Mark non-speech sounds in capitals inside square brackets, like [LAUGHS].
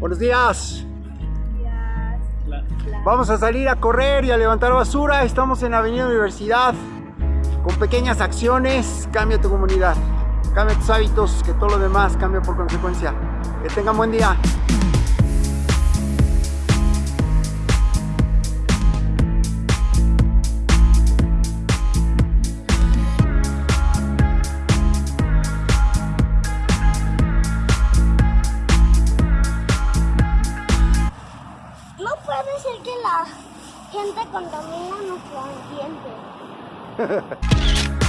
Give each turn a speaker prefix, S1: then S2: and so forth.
S1: Buenos días. Vamos a salir a correr y a levantar basura. Estamos en Avenida Universidad. Con pequeñas acciones, cambia tu comunidad. Cambia tus hábitos, que todo lo demás cambia por consecuencia. Que tengan buen día.
S2: No puede ser que la gente contamina nuestro ambiente. [LAUGHS]